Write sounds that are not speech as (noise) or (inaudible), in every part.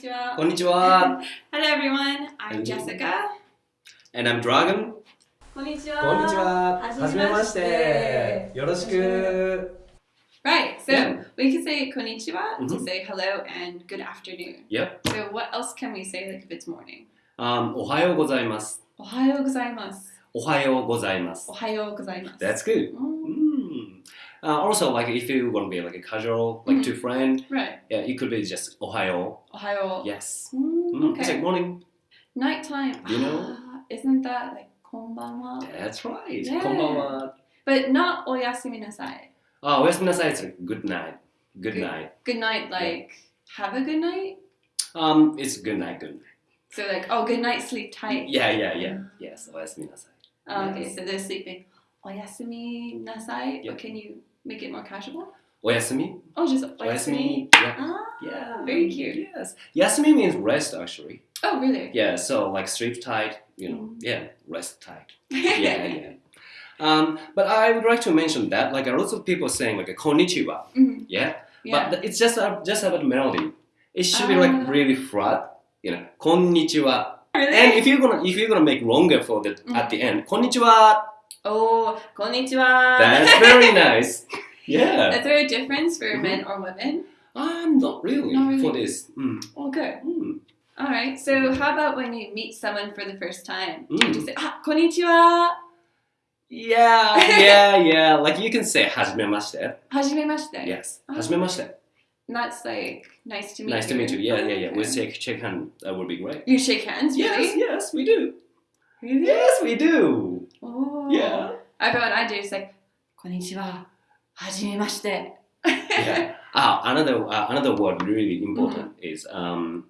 Konnichiwa. こんにちは。Hello everyone, I'm. Jessica. And I'm Dragon. こんにちは。こんにちは。ははじめまして。よろしく。Right, so Yeah. we can say konnichiwa to Mhm. say hello and good afternoon. Yep. So what else can we say like if it's morning? Um, おはようございます。おはようございます。おはようございますお。はようございます。That's good. うん Mm. Uh, also, like if you want to be like a casual, like mm -hmm. to friend, right? Yeah, it could be just Ohayo. Ohayo. Yes. Mm, mm okay. It's like morning. Nighttime. You know. Ah, isn't that like konbanwa? That's right. Yeah. Konbanwa. But not oyasumi nasai. Oh, ah, oyasumi nasai is like good night. Good, good night. Good night. Like yeah. have a good night. Um, it's good night. Good night. So like, oh, good night, sleep tight. Yeah, yeah, yeah. Yes, oyasumi nasai. Oh, yes. Okay, so they're sleeping. Oyasumi nasai. Yep. Or can you make it more casual? Oyasumi. Oh, just oyasumi. oyasumi. Yeah. Ah, yeah. Very cute. Yes. Yasumi means rest, actually. Oh, really? Yeah. So like sleep tight, you know. Mm. Yeah, rest tight. (laughs) Yeah, yeah. Um, but I would like to mention that like a lot of people saying like a konnichiwa. Mm. Yeah? yeah. But it's just just about melody. It should uh. be like ah. really flat. You know, konnichiwa. Really? And if you're gonna if you're gonna make longer for the mm. at the end, konnichiwa oh, konnichiwa. That's very nice. Yeah. Is (laughs) there a difference for Mhm. men or women? I'm not really, Not really. for this. Mm. Oh, good. Mm. All right. So, how about when you meet someone for the first time? Do you Mm. just say, ah, konnichiwa, Yeah, (laughs) yeah, yeah. Like you can say hajimemashite. hajimemashite. Yes, Ah. hajimemashite. That's like nice to meet Nice to you. meet you. Yeah, yeah, yeah. Okay. We'll shake, shake hand. That would be great. You shake hands, Yes, really? yes, we do. Really? Yes, we do. Oh. Yeah. What I do is like, konnichiwa, hajimemashite. Yeah. Ah, another uh, another word really important is um,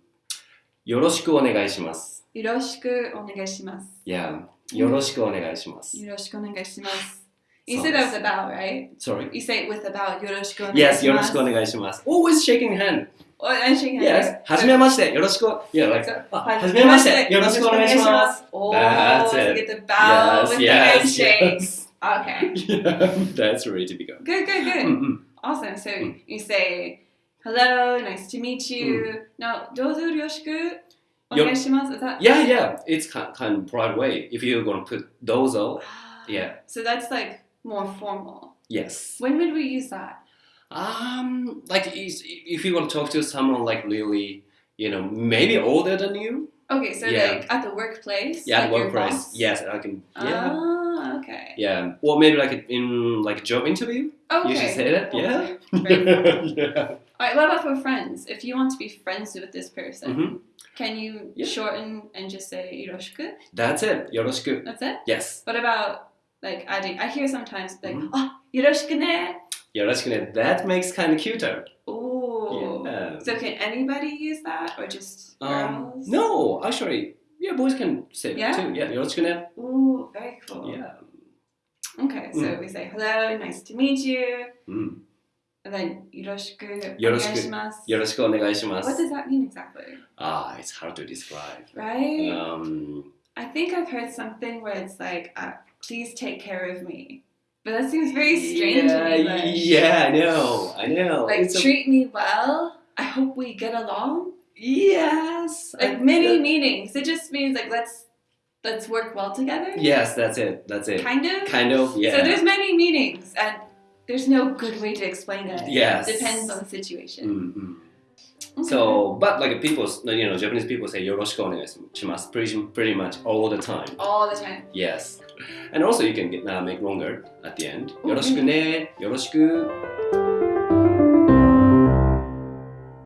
よろしくお願いします.よろしくお願いします。Yeah. よろしくお願いします.よろしくお願いします。You say that it's- with about, right? Sorry. You say it with about よろしくお願いします。Yes, よろしくお願いします. Always shaking hand. Oh, and shaking hands. Yes. はじめまして。よろしく。Yeah, like, So- あはじめまして。よろしくお願いします。 Oh, That's so it. get the bow Yes, with the yes, handshake. yes. Okay. (laughs) Yeah, that's really typical. Good, good, good. うんうん。 Awesome. So Mm. you say, hello, nice to meet you. Now, どうぞよろしくお願いします。Is that Yeah, yeah. It's kind, kind of polite way. If you're gonna put dozo, Ah, (gasps) yeah. So that's like more formal. Yes. When would we use that? Um, like if you want to talk to someone like really, you know, maybe older than you. Okay, so yeah. like at the workplace. Yeah, like workplace. Yes, I can. Yeah. Ah, okay. Yeah, or maybe like in like a job interview. Okay. You should say that. Okay. Yeah. (laughs) yeah. All right. What about for friends? If you want to be friends with this person, mm -hmm. can you yeah. shorten and just say yoroshiku? That's it. Yoroshiku. That's it. Yes. What about like adding? I hear sometimes like ah, mm -hmm. oh yoroshiku ne くね.よろしくね. That makes kind of cuter. Oh. Yeah. So can anybody use that or just Um, girls? no, actually, yeah, boys can say Yeah? that too. Yeah, よろしくね. Ooh, very cool. Yeah. Okay, so Mm. we say hello, nice to meet you, うん。 and then よろしくよろしく。お願いします.よろしくお願いしま What す. does that mean exactly? Ah, it's hard to describe. Right? Um, I think I've heard something where it's like, uh, please take care of me. But that seems very strange. Yeah, me, yeah, I know, I know. Like it's treat a... me well. I hope we get along. Yes. Like I, mini that... meetings. It just means like let's let's work well together. Yes, that's it. That's it. Kind of. Kind of. Yeah. So there's many meetings, and there's no good way to explain it. Yes. It depends on the situation. Mm-hmm. Okay. So, but like people, you know, Japanese people say "yoroshiku onegaishimasu" pretty, pretty much all the time. All the time. Yes. And also you can get, uh, make longer at the end. Oh, よろしくね。よろしく。